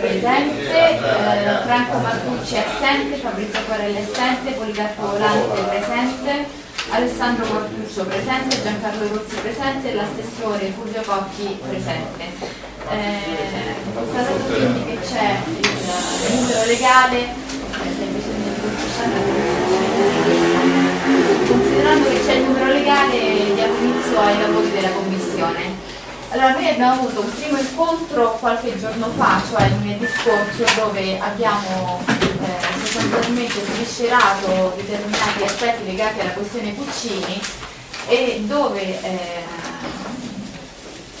presente, eh, Franco Martucci assente, Fabrizio Corelli assente, Policarpo Volante presente, Alessandro Martuccio presente, Giancarlo Rossi presente, l'assessore Fulvio Cocchi presente. Eh, constatato quindi che c'è il numero legale, eh, considerando che c'è il numero legale diamo inizio ai lavori della Commissione. Allora, noi abbiamo avuto un primo incontro qualche giorno fa, cioè il lunedì scorso, dove abbiamo eh, sostanzialmente sviscerato determinati aspetti legati alla questione Puccini e dove eh,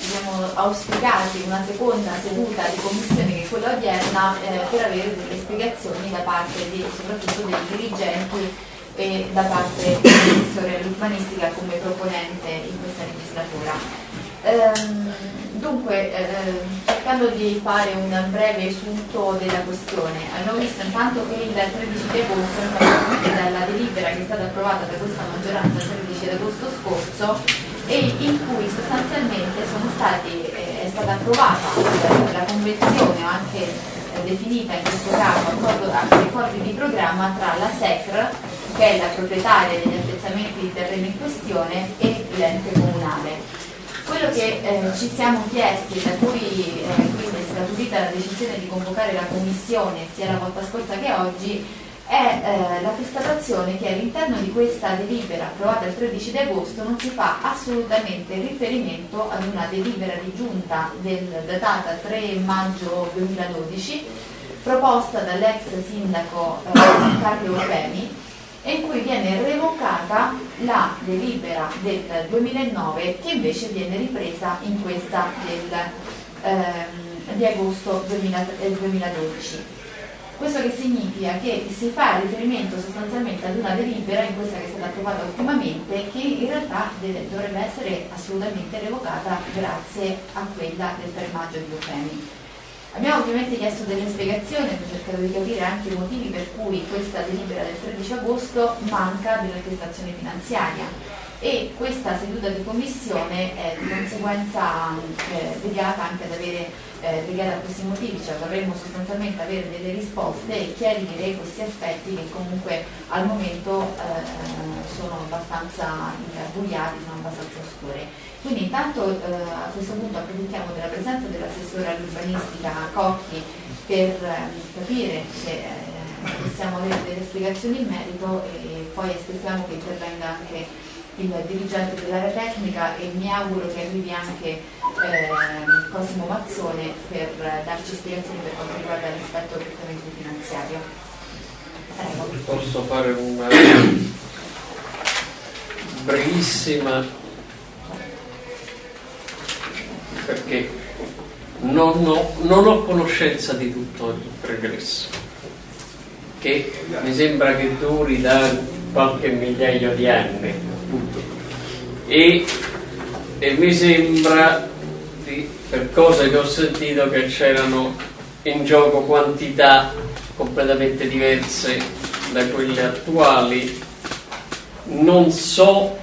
abbiamo auspicati una seconda seduta di commissione che è quella odierna eh, per avere delle spiegazioni da parte di, soprattutto dei dirigenti e da parte dell'assessore all'urbanistica come proponente in questa legislatura. Ehm, dunque, eh, cercando di fare un breve riassunto della questione, abbiamo visto intanto che il 13 di agosto, dalla delibera che è stata approvata da questa maggioranza il 13 agosto scorso, e in cui sostanzialmente stati, eh, è stata approvata la convenzione anche eh, definita in questo caso accordo, accordi di programma tra la SECR, che è la proprietaria degli appezzamenti di terreno in questione, e l'ente comunale. Quello che eh, ci siamo chiesti, da cui eh, quindi è scaturita la decisione di convocare la Commissione sia la volta scorsa che oggi, è eh, la constatazione che all'interno di questa delibera approvata il 13 agosto non si fa assolutamente riferimento ad una delibera di giunta del, datata 3 maggio 2012 proposta dall'ex sindaco eh, Carlo Femi e in cui viene revocata la delibera del 2009 che invece viene ripresa in questa del, ehm, di agosto 2000, 2012. Questo che significa che si fa riferimento sostanzialmente ad una delibera in questa che è stata approvata ultimamente che in realtà deve, dovrebbe essere assolutamente revocata grazie a quella del 3 maggio di Eufemi. Abbiamo ovviamente chiesto delle spiegazioni per cercare di capire anche i motivi per cui questa delibera del 13 agosto manca dell'attestazione finanziaria e questa seduta di commissione è di conseguenza eh, legata anche ad avere eh, legata a questi motivi, cioè vorremmo sostanzialmente avere delle risposte e chiarire questi aspetti che comunque al momento eh, sono abbastanza ingarbugliati, sono abbastanza oscuri. Quindi intanto eh, a questo punto approfittiamo della presenza dell'assessore all'urbanistica Cocchi per eh, capire se eh, possiamo avere delle spiegazioni in merito e poi aspettiamo che intervenga anche il dirigente dell'area tecnica e mi auguro che arrivi anche eh, Cosimo Mazzone per darci spiegazioni per quanto riguarda l'aspetto prettamente finanziario. Prego. Posso fare una brevissima perché non ho, non ho conoscenza di tutto il pregresso, che mi sembra che duri da qualche migliaio di anni. E, e mi sembra, di, per cose che ho sentito, che c'erano in gioco quantità completamente diverse da quelle attuali. Non so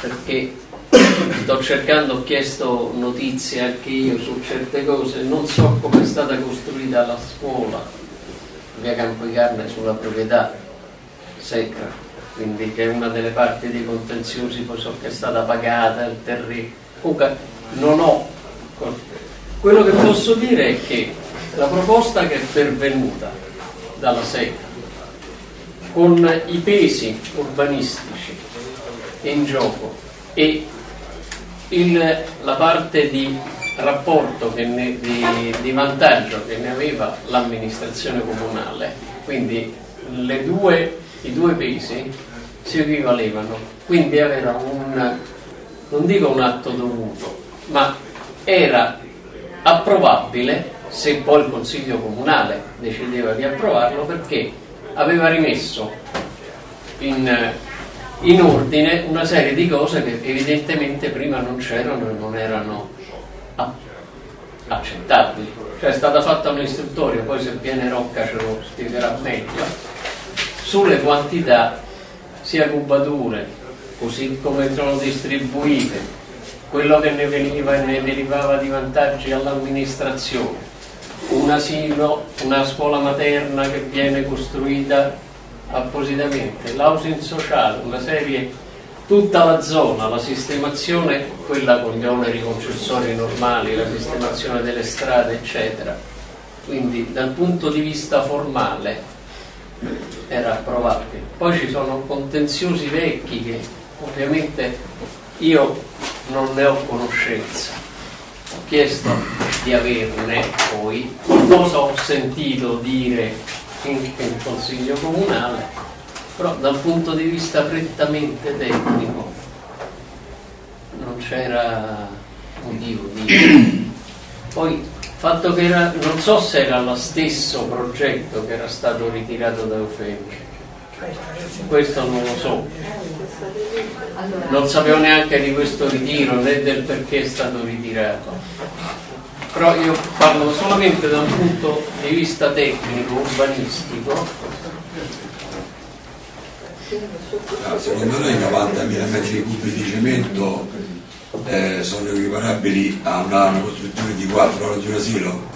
perché sto cercando, ho chiesto notizie anche io su certe cose, non so come è stata costruita la scuola, via Campo di Carne sulla proprietà secca, quindi che è una delle parti dei contenziosi, poi so che è stata pagata il terreno. Comunque non ho. Quello che posso dire è che la proposta che è pervenuta dalla secca con i pesi urbanistici in gioco e il, la parte di rapporto ne, di, di, vantaggio che ne aveva l'amministrazione comunale, quindi due, i due pesi si equivalevano, quindi aveva un, non dico un atto dovuto, ma era approvabile se poi il Consiglio Comunale decideva di approvarlo perché aveva rimesso in in ordine una serie di cose che evidentemente prima non c'erano e non erano accettabili. Cioè è stata fatta un'istruttoria, poi se viene Rocca ce lo spiegherà meglio, sulle quantità sia cubature, così come sono distribuite, quello che ne veniva e ne derivava di vantaggi all'amministrazione, un asilo, una scuola materna che viene costruita appositamente, l'housing sociale, una serie, tutta la zona, la sistemazione, quella con gli oneri concessori normali, la sistemazione delle strade, eccetera. Quindi dal punto di vista formale era approvabile. Poi ci sono contenziosi vecchi che ovviamente io non ne ho conoscenza. Ho chiesto di averne poi, cosa ho sentito dire in, in Consiglio Comunale, però dal punto di vista prettamente tecnico non c'era motivo di... Poi fatto che era, non so se era lo stesso progetto che era stato ritirato da Eufemio, questo non lo so, non sapevo neanche di questo ritiro né del perché è stato ritirato, però io parlo solamente da un punto di vista tecnico, urbanistico. Ah, secondo noi 90.000 metri cubi di cemento eh, sono equiparabili a una, una costruzione di 4 ore di un asilo?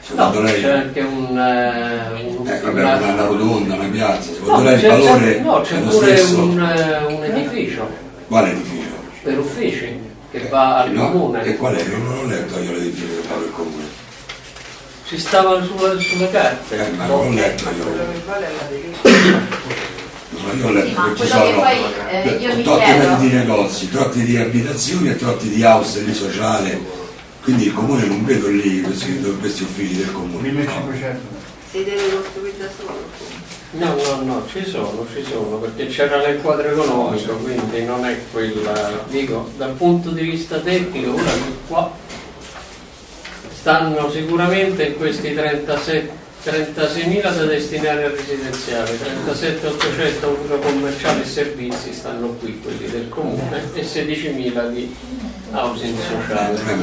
Secondo No, lei? c'è anche un, eh, un- Eh, vabbè, una- una, rotonda, una piazza, secondo No, lei il c'è, valore c'è- no, c'è è lo pure stesso? un, eh, un edificio Quale edificio? per uffici che va al No, comune. E qual è? Non, non ho letto io l'edificio che fa il comune. Ci stava sulla- sulle carte. Eh, ma non ho letto io. Ma io ho letto Sì, ma che ci quello che sono poi, eh, io trotti chiedo- metri di negozi, trotti di abitazioni e trotti di house lì sociale. Quindi il comune non vedo lì questi, questi uffici del comune. 1500. Si deve costruire da solo. No, no, no, ci sono, ci sono, perché c'era nel quadro economico, quindi non è quella. Dico, dal punto di vista tecnico, ora qua stanno sicuramente in questi 37 36.000 da destinare al residenziale, 37.800 uso commerciale e servizi stanno qui, quelli del comune, e 16.000 di housing sociale. Se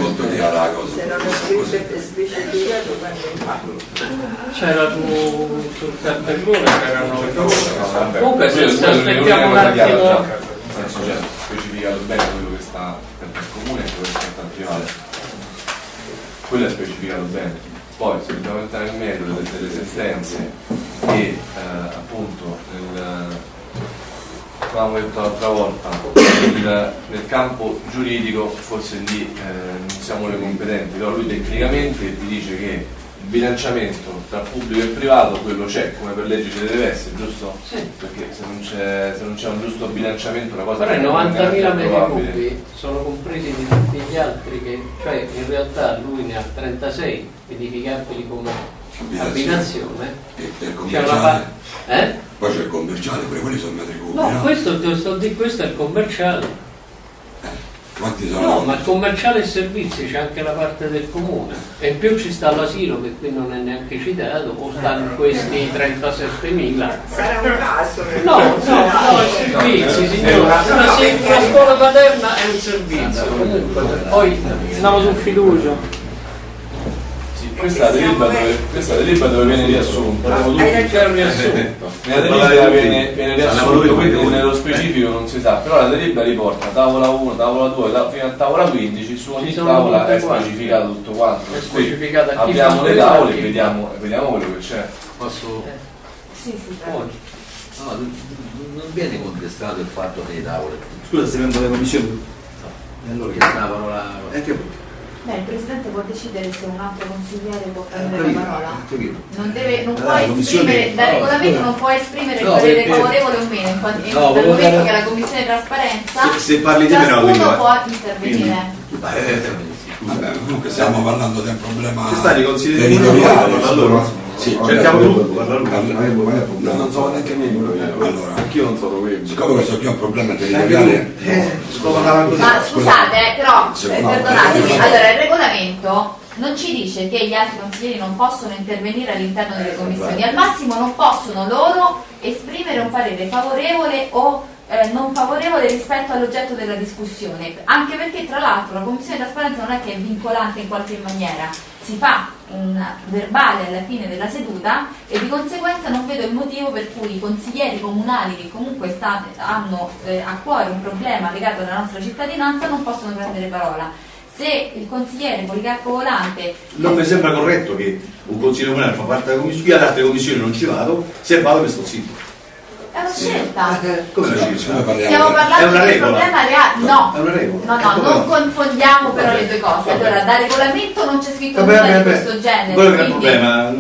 non è specificato quando C'era su, sul cartellone, c'erano Comunque se, aspettiamo un attimo. cioè, specificato bene quello che sta per il comune e quello che sta al privato. Quello è specificato bene. Poi se dobbiamo entrare nel merito delle, delle sentenze e eh, appunto nel avevo detto l'altra volta, nel, nel campo giuridico forse lì eh, non siamo noi competenti, però lui tecnicamente ti dice che bilanciamento tra pubblico e privato quello c'è, come per legge ci deve essere, giusto? Sì. Perché se non c'è, se non c'è un giusto bilanciamento una cosa Però i non è 90.000 neanche metri cubi sono compresi di tutti gli altri che, cioè in realtà lui ne ha 36 edificabili come abitazione. E per C'è una commerciale? pa- eh? Poi c'è il commerciale, pure quelli sono metri cubi, No, no? questo, te lo sto di- questo è il commerciale. Quanti sono? No, ma il commerciale e servizi c'è anche la parte del comune. E in più ci sta l'asilo che qui non è neanche citato, o stanno questi 37.000. sarà un caso. No, no, no, è servizi, signora. Una, scuola paterna è un servizio. Poi Andiamo su fiducia. Sì, questa è la delibera dove, questa delibera dove viene riassunto. Abbiamo tutti- Hai c'è un riassunto. Nella delibera viene, viene riassunto, quindi nello specifico non si sa, però la delibera riporta tavola 1, tavola 2, ta- fino a tavola 15, su ogni tavola è specificato tutto quanto. Chi abbiamo le tavole e vediamo, vediamo quello che c'è. Posso... Sì, sì, Poi, No, non viene contestato il fatto delle tavole. Scusa se vengo le commissioni. E allora che stavano la... Beh, il Presidente può decidere se un altro consigliere può Eh, prendere capito, la parola. Non, deve, non Eh, può esprimere, da regolamento non può esprimere il parere favorevole o meno, in quanto- No, dal momento dare- che la Commissione di Trasparenza Se- se parli di me, no, eh. può intervenire. Eh, Vabbè, comunque stiamo parlando di un problema territoriale. loro. Sì, Cerchiamo gruppo, parla loro. No, non so neanche me quello che Allora, anch'io non so dove siccome questo qui è un problema territoriale, Ma scusate, Sì, eh, perdonatemi, eh, allora il regolamento non ci dice che gli altri consiglieri non possono intervenire all'interno delle commissioni, al massimo non possono loro esprimere un parere favorevole o eh, non favorevole rispetto all'oggetto della discussione, anche perché tra l'altro la commissione di trasparenza non è che è vincolante in qualche maniera, si fa un verbale alla fine della seduta e di conseguenza non vedo il motivo per cui i consiglieri comunali che comunque state- hanno eh, a cuore un problema legato alla nostra cittadinanza non possono prendere parola. Se il consigliere Policarpo Volante Non mi sembra corretto che un consiglio comunale fa parte della commissione, io ad altre commissioni non ci vado, se vado mi sto zitto. È una scelta. Eh, Come dici? parliamo Stiamo parlando una di un problema reale. No, È una regola. no, no, come- non confondiamo però le due cose. Allora, da regolamento non c'è scritto Vabbè, nulla vabbè, di questo genere. Quello che è il problema.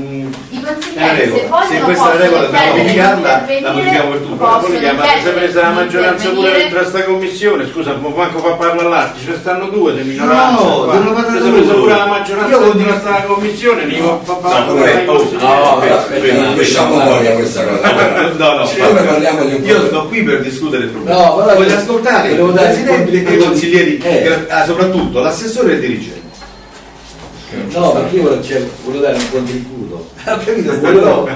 Consiglieri, se vogliono, questa è la regola dobbiamo modificarla, la modifichiamo per tutto. possono Poi sempre se la di maggioranza pure dentro sta commissione, scusa, ma manco fa parlare l'altro, ce ne stanno due di minoranza. No, devono parlare Se si è presa pure la maggioranza Io dentro sta commissione, dico fa parlare No, oh. No, non lasciamo fuori a questa cosa. No, no, io sto qui per discutere il problema. No, Voglio io- ascoltare il presidente e i consiglieri, Eh. ah, soprattutto l'assessore e il dirigente. No, perché io volevo, cioè, volevo dare un contributo. Ho capito, Volevo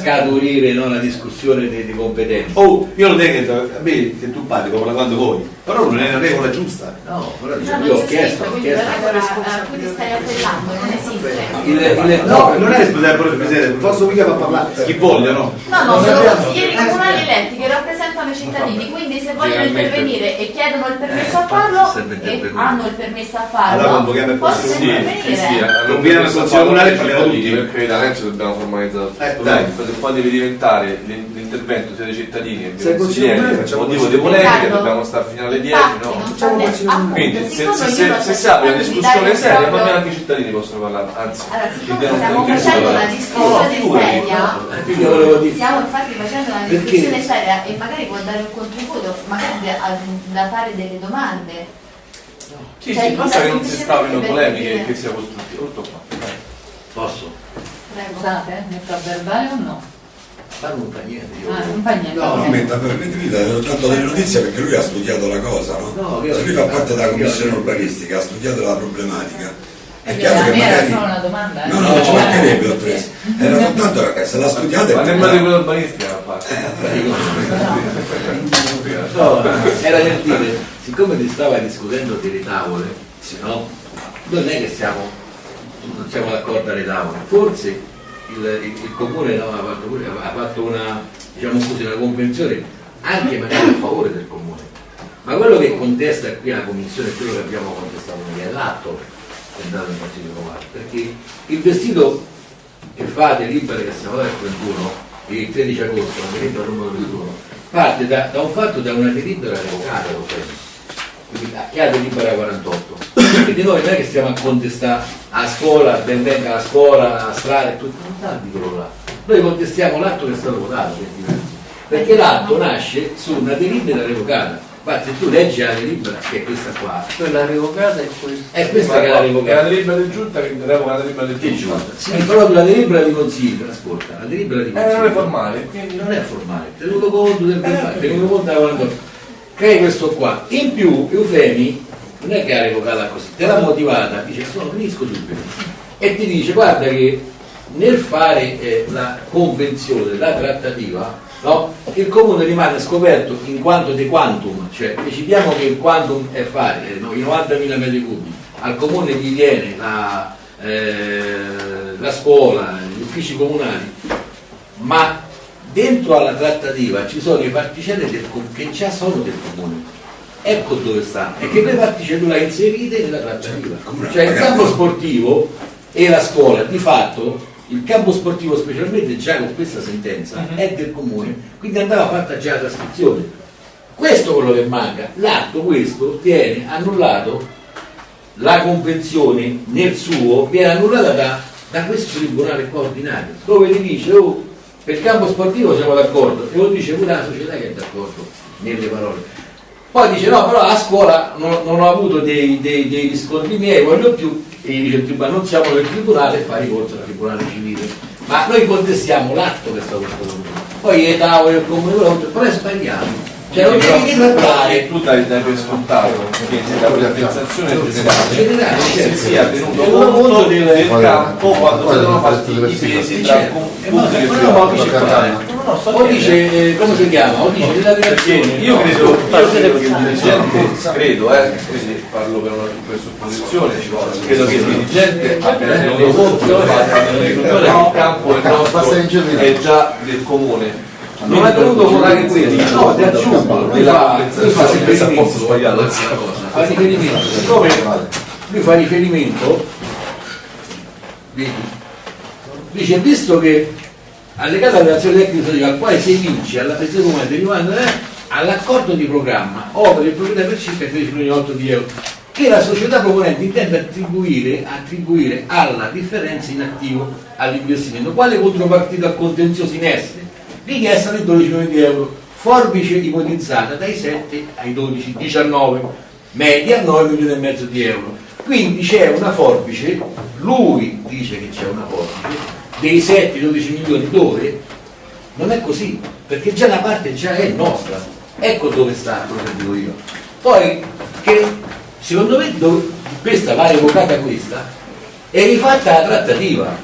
scaturire no, la discussione di, di competenze. Oh, io non è che a me se tu parli parla quando vuoi, però non è una regola giusta. No, però No, io non ho chiesto, ho quindi la chiesto. cui ti stai appellando non esiste. Il, il, No, non è responsabile posso mica far parlare chi voglia, no? No, sono consiglieri Eh, comunali sì. eletti che rappresentano i cittadini, quindi se vogliono intervenire e chiedono il permesso a Eh, farlo serve e hanno il permesso a Allora farlo, convochiamo il possono Sì, sì, sì, intervenire. allora Non viene al questo Consiglio fa Comunale, i parliamo tutti. perché da Renzo dobbiamo formalizzare Eh, tutto. dai. Perché poi deve diventare l'in- l'intervento sia dei cittadini che Se dei consiglieri motivo di Riccardo, dobbiamo stare fino alle 10 infatti, no? quindi se, se, se, se si apre una discussione seria ma anche i cittadini possono parlare anzi Allora, stiamo facendo una discussione seria, dire, stiamo infatti facendo una discussione seria e magari può dare un contributo, magari da, da fare delle domande. sì Cioè, sì basta che non si per polemiche dire- che sia costruttivo tutto qua posso? Prego. Scusate, eh, metto a verbale o no? Ma non fa niente, io. Ah, non fa niente. No, non metta per mettere tanto delle notizie perché lui ha studiato la cosa, no? No, lui fa parte della io- commissione urbanistica, ha studiato la problematica. È chiaro che era magari. solo una domanda. eh. No, no, non ci mancherebbe, dottoressa. Era soltanto che se la studiate. ma nemmeno di quello urbanistica a parte No, era per dire, siccome ti stava discutendo delle tavole, no? Non è che siamo, non siamo d'accordo alle tavole, forse il, il- il comune no, ha, fatto, pure- ha fatto una, diciamo così, una convenzione anche magari a favore del comune. Ma quello che contesta qui la commissione è quello che abbiamo contestato noi, è andato in Consiglio Comunale, perché il vestito che fate libera che siamo al 31, il 13 agosto, la delibera numero 21, parte da, da un fatto da una delibera revocata, lo prendo. Quindi che ha delibera 48. Quindi noi non è che stiamo a contestare a scuola, ben venga la scuola, la strada e tutto, non sta quello là. Noi contestiamo l'atto che è stato votato, perché l'atto nasce su una delibera revocata. Infatti tu leggi la delibera, che è questa qua, quella revocata è questa è questa che è la è la revocata. delibera del giunta che revoca la delibera del Che giunta? Sì, proprio la delibera di consiglio, ascolta, la delibera di eh consiglio. non è formale Quindi non è formale, tenuto conto del verbale, tenuto conto della 48. Crei questo qua. In più, Eufemi non è che ha revocata così, te l'ha motivata, dice sono finisco subito. E ti dice guarda che nel fare eh, la convenzione, la trattativa, no, il comune rimane scoperto in quanto de quantum, cioè decidiamo che il quantum è fare, eh, no, i 90.000 metri cubi, al comune gli viene la, eh, la scuola, gli uffici comunali, ma dentro alla trattativa ci sono i particelle del che già sono del comune. Ecco dove sta, è che le particelle le inserite nella trattativa. Cioè il campo sportivo e la scuola, di fatto il campo sportivo specialmente già con questa sentenza è del comune, quindi andava fatta già la trascrizione. Questo è quello che manca, l'atto questo viene annullato la convenzione nel suo viene annullata da, da questo tribunale qua ordinario, dove gli dice oh, per il campo sportivo siamo d'accordo, e lo dice pure la società che è d'accordo nelle parole. Poi dice no, però a scuola non, non ho avuto dei, dei- dei riscontri miei, voglio più, e gli dice il tribunale non siamo del tribunale e fa ricorso al tribunale civile. Ma noi contestiamo l'atto che è stato prodotto. Poi le tavole del comune, però è sbagliato. Cioè non devi trattare tu dai, dai per scontato che la privatizzazione generale generale, si certo. sia tenuto conto del, del- campo quando sono fatti i pesi tra Certo. Eh, ma- pubblico e ma no, sto o dice, eh, come si chiama? O dice della creazione. io credo, io credo che il dirigente, credo, eh, quindi parlo per una presupposizione, credo che il dirigente abbia tenuto conto del il campo è nostro è già del comune. Non ha tenuto conto questo, no, ti aggiungo, lui fa, lui fa riferimento. Sbagliato. fa riferimento, siccome lui fa riferimento, vedi, dice visto che allegato alla relazione tecnica al quale si evince alla presa comune derivante all'accordo di programma opera il proprietà per circa 13 milioni e otto di euro che la società proponente intende attribuire, attribuire alla differenza in attivo all'investimento. Quale contropartita al contenzioso in essere richiesta di 12 milioni di euro forbice ipotizzata dai 7 ai 12 19 media 9 milioni e mezzo di euro. Quindi c'è una forbice lui dice che c'è una forbice dei 7-12 milioni dove non è così, perché già la parte già è nostra. Ecco dove sta quello che dico io. Poi, che secondo me dove- questa va revocata questa, è rifatta la trattativa.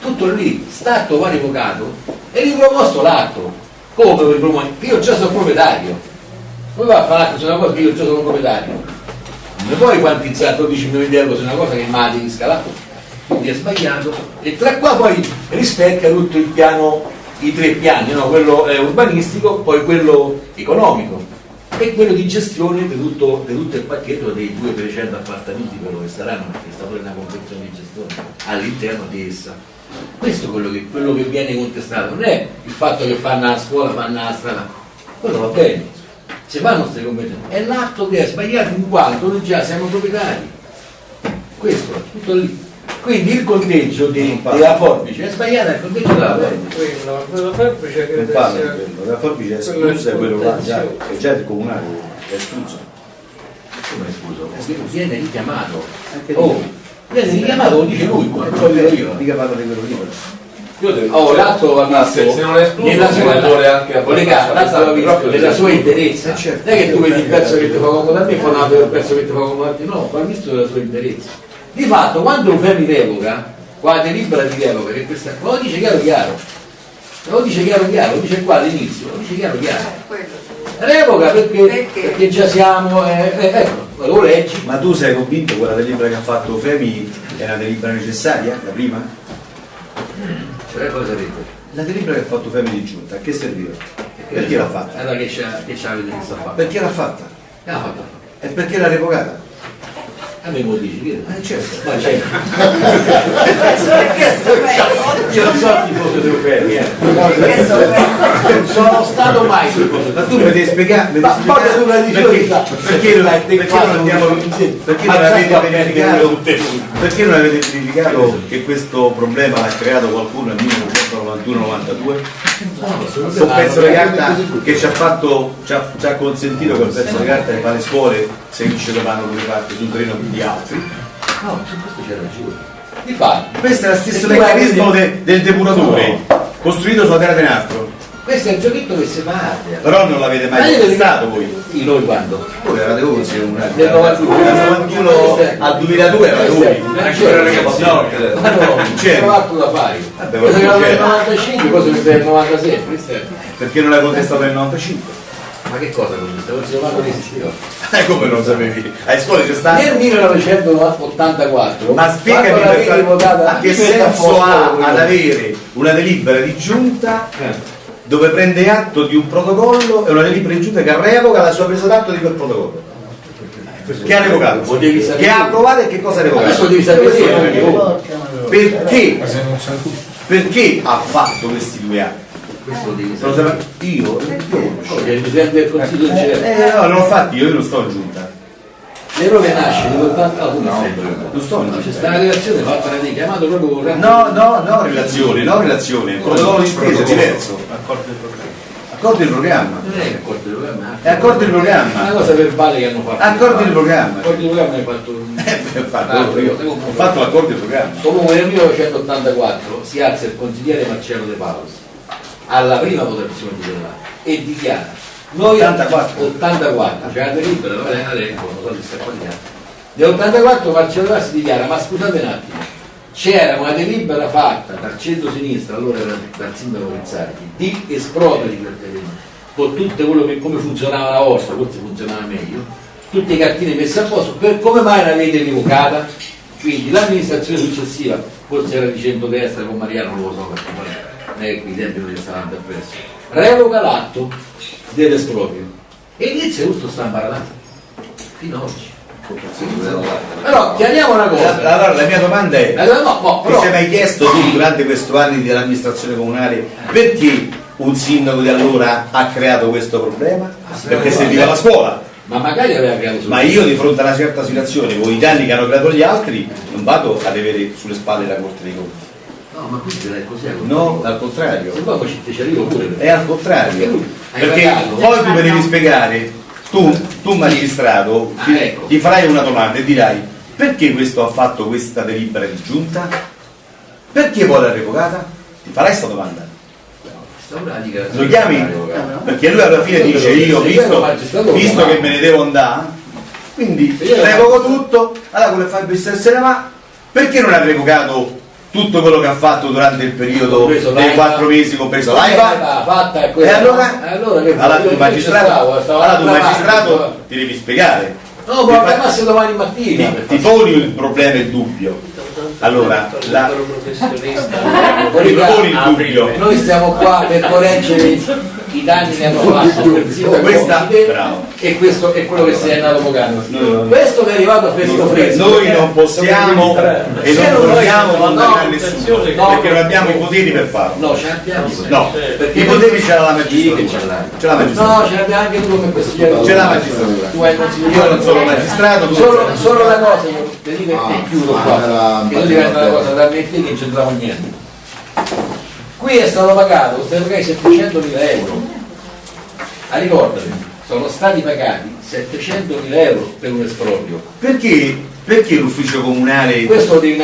Tutto lì, stato va revocato, e riproposto l'atto. Come ripropongo? Io già sono proprietario. Come va a fare l'atto una cosa che io già sono proprietario? Non puoi quantizzare 12 milioni di euro su una cosa che mi ha scalare quindi è sbagliato. E tra qua poi rispecchia tutto il piano i tre piani no? quello eh, urbanistico poi quello economico e quello di gestione di tutto, di tutto il pacchetto dei 200-300 appartamenti quello che saranno perché sta pure una convenzione di gestione all'interno di essa. Questo è quello che, quello che viene contestato. Non è il fatto che fanno la scuola fanno la strada. Quello va bene. Se fanno queste convenzioni è l'atto che è sbagliato in quanto noi già siamo proprietari. Questo è tutto lì quindi il conteggio di- della forbice è sbagliato il conteggio della forbice Quello, quello forbice Non credo di sia... quello, la forbice è quello esclusa e quello là già, escluso. è già il comunale, è escluso. come scuso viene richiamato oh viene richiamato lo dice lui non lo dico io Mica parla di quello lì. Oh, l'atto va visto se- non è escluso, nella sua, è anche collega, abbastanza l'atto va visto proprio nella sì. sua interezza. Eh, certo. Non è che tu vedi il pezzo che ti fa comodo a me, fa un altro pezzo che ti fa comodo a te, no, va visto nella sua interezza. Di fatto, quando un Femi revoca, qua delibera di revoca, che questa qua lo dice chiaro chiaro, lo dice chiaro chiaro, lo dice qua all'inizio, lo dice chiaro chiaro. Eh. Revoca perché, Perché? perché già siamo, eh, eh, ecco, lo leggi. Ma tu sei convinto che quella delibera che ha fatto Femi è una delibera necessaria, la prima? Cioè, cosa avete? La delibera che ha fatto Femi di giunta, a che serviva? Perché l'ha fatta? Allora che c'ha, che c'ha? Perché l'ha fatta? L'ha fatto? E perché l'ha revocata? A me lo dici, che Eh certo. Ma c'è. Io non sono tifoso dei Ferri, eh. Non sono stato mai tifoso Ma tu mi devi spiegare, mi devi Ma poi tu la spiegare dici perché non avete verificato perché non avete verificato che questo problema l'ha creato qualcuno nel 1991-92 un pezzo di carta che ci ha fatto ci ha, ci ha consentito quel pezzo di carta di fare le scuole se vince domani come parte su un terreno di altri. No, su questo c'è ragione. Di fatto, questo è lo stesso meccanismo del depuratore costruito sulla terra di un altro questo è il giochetto che si fa però non l'avete mai contestato voi Sì, noi quando? voi eravate voi Del 91. dal 91 al 2002 eravate voi Ancora ragazzi, no Ma no, C'è. c'è altro da fare. Vabbè, che era del 95, cosa che del 96, questo è- perché non l'hai contestato nel 95 Ma che cosa con questo? Non resisteva. Eh, come non sapevi? A scuola c'è Nel stato. 1984, Ma spiegami quando l'avevi per- votata- a che senso ha ad avere una delibera di giunta Eh. Dove prende atto di un protocollo e una delibera di giunta che revoca la sua presa d'atto di quel protocollo? Che ha revocato? Che ha approvato e che cosa ha revocato? lo perché- devi sapere. Perché? Perché ha fatto questi due atti? Questo devi Lo sapere. sape- Io? Oh, che il Presidente del Consiglio c'era. Eh no, non l'ho fatto io, io non sto in giunta. L'errore nasce nell'80 no, tu non sei dove? Non sto in C'è stata una relazione fatta da te, chiamato proprio con No, no, no, relazione, no relazione, il protocollo di spesa è diverso. Accordo di programma. Non è accordo di programma. È accordo di È una programma. cosa verbale che hanno fatto. Accordo di programma. Accordo di programma hai fatto un... Eh, ho fatto, l'accordo di programma. Comunque nel 1984 si alza il consigliere Marcello De Paus alla prima votazione di e dichiara noi 84. 84 cioè la delibera non è adesso non so di sta qualità nell'84 Marcello De Paus dichiara ma scusate un attimo c'era una delibera fatta dal centro-sinistra allora era dal sindaco Pizzarchi di esproprio di quel terreno con tutto quello che come funzionava una volta forse funzionava meglio tutte le cartine messe a posto per come mai l'avete rivocata quindi l'amministrazione successiva forse era di centrodestra con Mariano non lo so perché non è che qui i non gli stavano appresso revoca l'atto dell'esproprio e inizia tutto sta imbaratando fino ad oggi Però chiariamo una cosa. Allora la mia domanda è, La- no, no, ti però- sei mai chiesto tu durante questi anni dell'amministrazione comunale perché un sindaco di allora ha creato questo problema? Perché serviva la scuola. Ma magari aveva creato Ma io di fronte a una certa situazione, con i danni che hanno creato gli altri, non vado ad avere sulle spalle la Corte dei Conti. No, ma questo è così. No, al contrario. Se poi ci, ci arrivo pure. È al contrario. Perché poi tu mi devi spiegare, tu, tu magistrato, Ah, ti, ecco. ti farai una domanda e dirai perché questo ha fatto questa delibera di giunta? Perché poi l'ha revocata? Ti farai questa domanda? Lo chiami? Perché lui alla fine dice io, visto, visto che me ne devo andare, quindi revoco tutto, allora quello fa il business se ne va, perché non ha revocato tutto quello che ha fatto durante il periodo dei quattro mesi compreso L'AIVA e allora? E allora che Allora tu magistrato, stavo, stavo allora tu magistrato ti devi spiegare. No, ma chiamassi domani mattina. ti, ti poni il problema e il dubbio. Allora, la, ti poni il dubbio. Noi stiamo qua per correggere i danni che hanno fatto sindaco Questa- e questo è quello che si è andato non- Questo che è arrivato fresco fresco. Noi non possiamo e non vogliamo condannare no, nessuno no, perché non abbiamo i poteri per farlo. No, ce l'abbiamo. No, perché i poteri ce l'ha la che magistratura. ce l'ha la No, magistratura. ce l'abbiamo anche tu come consigliere. Ce l'ha la magistratura. Tu hai consigliere. Io non sono magistrato, tu Solo, sei. solo una cosa, io ti dico e chiudo qua. Che non diventa una cosa da me e te che non c'entrava niente. Qui è stato pagato, stai pagando 700.000 euro. Ah, ricordati, sono stati pagati 700.000 euro per un esproprio. Perché, perché l'ufficio comunale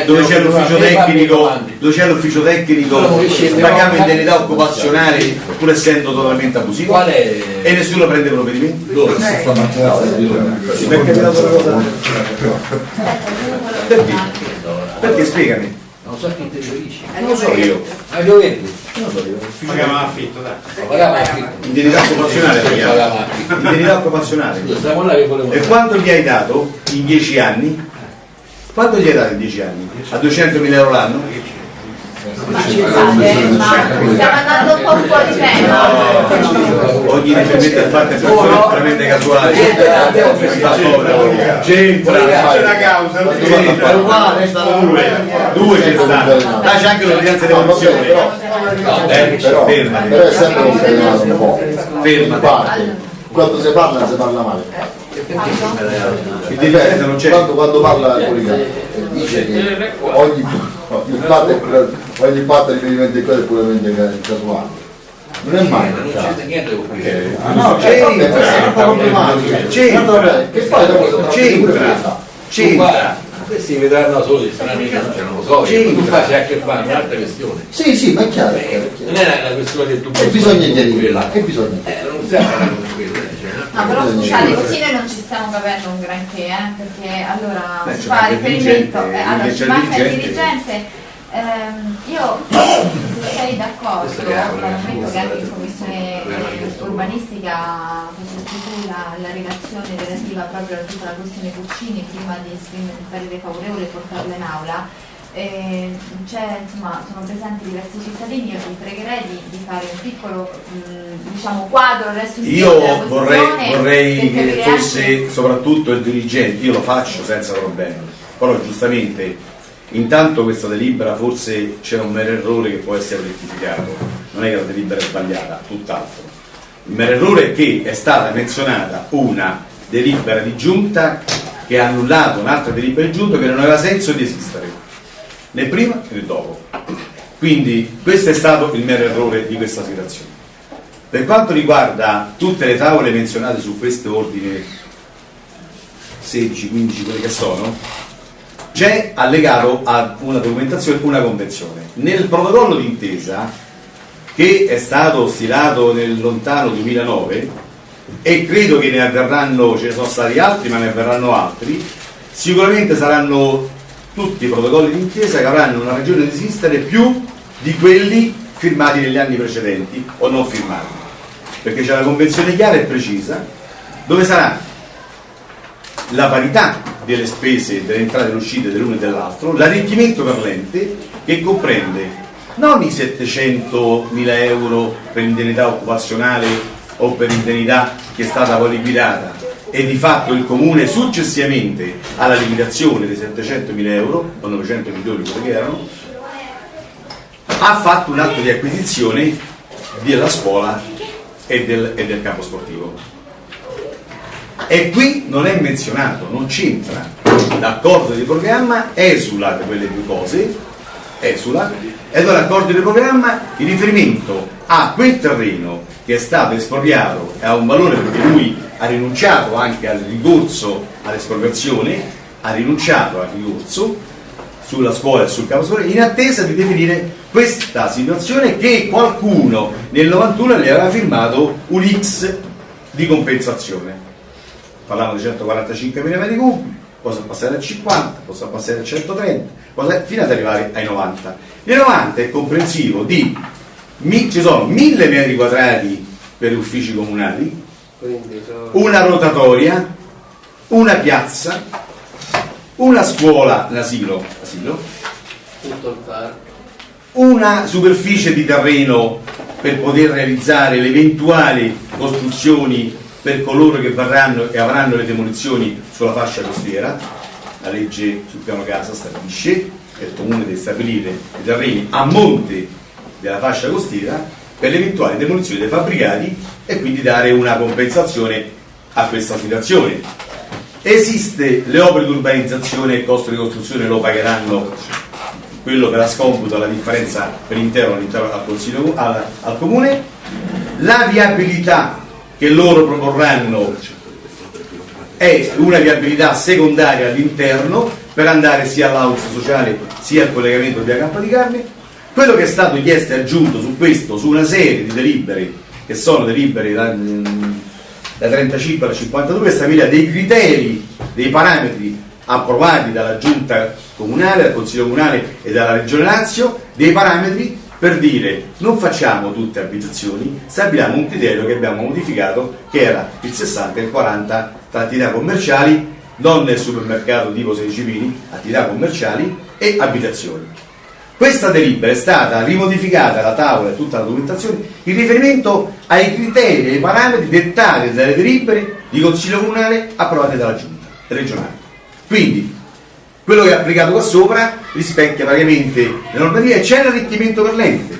dove c'è l'ufficio tecnico dove c'è l'ufficio tecnico pagava indennità occupazionale pur essendo totalmente abusivo Qual è? e nessuno prende provvedimenti? Dove? Sì, perché mi ha dato una cosa perché? perché spiegami Non so chi te riferisci. non lo so io Ma devo dirti? Pagavamo affitto, dai. Lo pagava affitto. indennità occupazionale Sì, pagava. pagava affitto. indennità occupazionale che volevo e quanto gli hai dato in 10 anni? quanto gli hai dato in 10 anni? a 200.000 euro l'anno? Ma stiamo andando un po' fuori tema. ogni riferimento è fatto è persone veramente casuali. C'entra C'è una causa, non c'entra due c'è stato là. c'è anche l'ordinanza di evoluzione Però, è sempre un problema un po'. fermati. Quando si parla non si parla male. il dirigente non c'è. Quando, quando parla il collega dice che ogni, ogni fatto è pure- ogni fatto riferimento a quello è puramente casuale. Non è mai. Non c'è niente con questo. Ah, no, c'entra, questa è una problematica. C'entra. Che poi dopo sono c'entra c'entra Questi vedranno soli, stranamente non ce non lo so. C'entra. Tu fai a che fare, un'altra questione. Sì, sì, ma è chiaro. Non è una questione che tu E bisogna chiarire, e bisogna Eh, non quello, eh, cioè, no? Però scusate, così noi non ci stiamo capendo un granché, eh, perché allora Beh, si fa riferimento, eh, allora ci manca il dirigente. Ehm, io se sei d'accordo, Questo che anche in commissione eh, questo urbanistica facessi tu la, la relazione relativa proprio a tutta la questione Cuccini prima di esprimere il parere favorevole e portarla in aula. Eh, insomma, sono presenti diversi cittadini, io vi pregherei di, di fare un piccolo mh, diciamo, quadro io vorrei, vorrei che fosse anche- soprattutto il dirigente io lo faccio senza problemi però giustamente intanto questa delibera forse c'è un mero errore che può essere rettificato non è che la delibera è sbagliata tutt'altro. Il mero errore è che è stata menzionata una delibera di giunta che ha annullato un'altra delibera di giunta che non aveva senso di esistere né prima né dopo quindi questo è stato il mero errore di questa situazione per quanto riguarda tutte le tavole menzionate su questo ordine 16, 15, quelli che sono, c'è allegato a una documentazione una convenzione. Nel protocollo d'intesa che è stato stilato nel lontano 2009 e credo che ne avverranno, ce ne sono stati altri ma ne avverranno altri, sicuramente saranno tutti i protocolli d'intesa che avranno una ragione di esistere più di quelli firmati negli anni precedenti o non firmati, perché c'è una convenzione chiara e precisa dove sarà la parità delle spese, delle entrate e uscite dell'uno e dell'altro, l'arricchimento per l'ente che comprende non i 700 mila euro per indennità occupazionale o per indennità che è stata poi liquidata e di fatto il comune successivamente alla limitazione dei 700.000 euro o 900 milioni che erano ha fatto un atto di acquisizione della scuola e del, e del campo sportivo. E qui non è menzionato, non c'entra. L'accordo di programma esula da quelle due cose esula e allora l'accordo di programma in riferimento a quel terreno che è stato espropriato e ha un valore perché lui ha rinunciato anche al ricorso all'espropriazione ha rinunciato al ricorso sulla scuola e sul campo scuola in attesa di definire questa situazione che qualcuno nel 91 le aveva firmato un X di compensazione. Parlavano di 145 mila metri cubi possa passare a 50, possa passare a 130 possa- fino ad arrivare ai 90 i 90 è comprensivo di mi- ci sono 1000 metri quadrati per gli uffici comunali una rotatoria, una piazza, una scuola, l'asilo, il una superficie di terreno per poter realizzare le eventuali costruzioni per coloro che varranno e avranno le demolizioni sulla fascia costiera. La legge sul piano casa stabilisce che il comune deve stabilire i terreni a monte della fascia costiera per le eventuali demolizioni dei fabbricati e quindi dare una compensazione a questa situazione. Esiste le opere di urbanizzazione e il costo di costruzione lo pagheranno quello che la scomputa la differenza per intero all'interno al, al, al comune, la viabilità che loro proporranno è una viabilità secondaria all'interno per andare sia all'house sociale sia al collegamento via Campo di Carne. Quello che è stato chiesto e aggiunto su questo, su una serie di delibere, che sono delibere da, da 35 alla 52, stabilire dei criteri, dei parametri approvati dalla giunta comunale, dal consiglio comunale e dalla regione Lazio, dei parametri per dire non facciamo tutte abitazioni, stabiliamo un criterio che abbiamo modificato che era il 60 e il 40 tra attività commerciali, non nel supermercato tipo 16 pini, attività commerciali e abitazioni. Questa delibera è stata rimodificata la tavola e tutta la documentazione in riferimento ai criteri e ai parametri dettati dalle delibere di consiglio comunale approvate dalla giunta regionale. Quindi quello che è applicato qua sopra rispecchia praticamente le normative e c'è l'arricchimento per l'ente.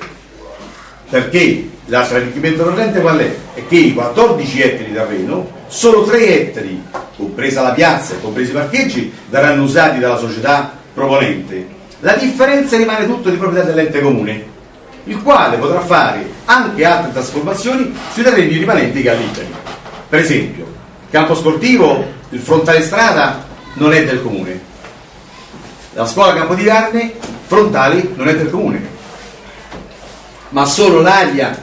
Perché l'altro arricchimento per l'ente qual è? È che i 14 ettari di terreno, solo 3 ettari, compresa la piazza e compresi i parcheggi, verranno usati dalla società proponente. La differenza rimane tutto di proprietà dell'ente comune, il quale potrà fare anche altre trasformazioni sui terreni rimanenti che ha liberi. Per esempio, campo sportivo, il frontale strada non è del comune, la scuola Campo di Carne, frontali, non è del comune, ma solo l'area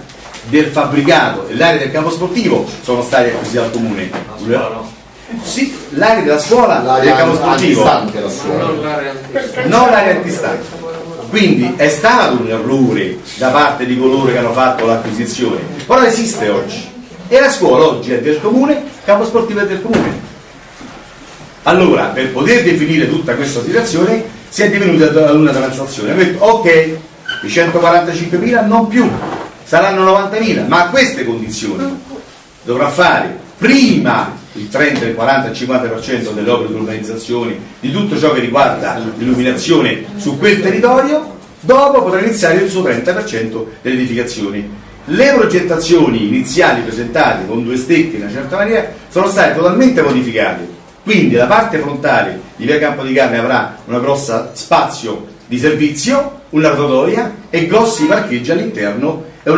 del fabbricato e l'area del campo sportivo sono stati acquisiti dal comune. Sì, l'area della scuola del L'area campo sportivo, la scuola. Non l'area antistante. non l'area antistante. Quindi è stato un errore da parte di coloro che hanno fatto l'acquisizione, però esiste oggi. E la scuola oggi è del comune, il campo sportivo è del comune. Allora, per poter definire tutta questa situazione, si è divenuta ad una transazione. Ha detto, ok, i 145.000 non più, saranno 90.000, ma a queste condizioni dovrà fare prima il 30, il 40, il 50% delle opere di urbanizzazione, di tutto ciò che riguarda l'illuminazione su quel territorio, dopo potrà iniziare il suo 30% delle edificazioni. Le progettazioni iniziali presentate con due stecche in una certa maniera sono state totalmente modificate. Quindi la parte frontale di via Campo di Carne avrà una grossa spazio di servizio, una rotatoria e grossi parcheggi all'interno e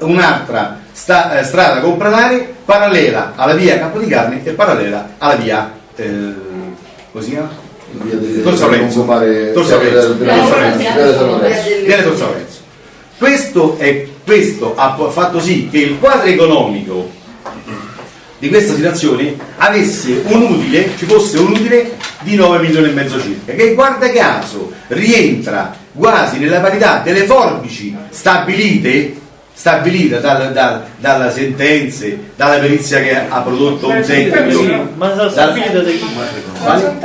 un'altra sta- eh, strada compranare parallela alla via Campo di Carne e parallela alla via eh, come si chiama? Via delle- Tor Saurenzo. Mare- Tor Saurenzo. della- Tor della- Saurenzo. della San Lorenzo. Questo, è, questo ha fatto sì che il quadro economico di questa situazione avesse un utile, ci fosse un utile di 9 milioni e mezzo circa, che guarda caso rientra quasi nella parità delle forbici stabilite stabilite dal- dal- dalle sentenze, dalla perizia che ha prodotto un tecnico. Ma dal- stabilito da chi? Vale?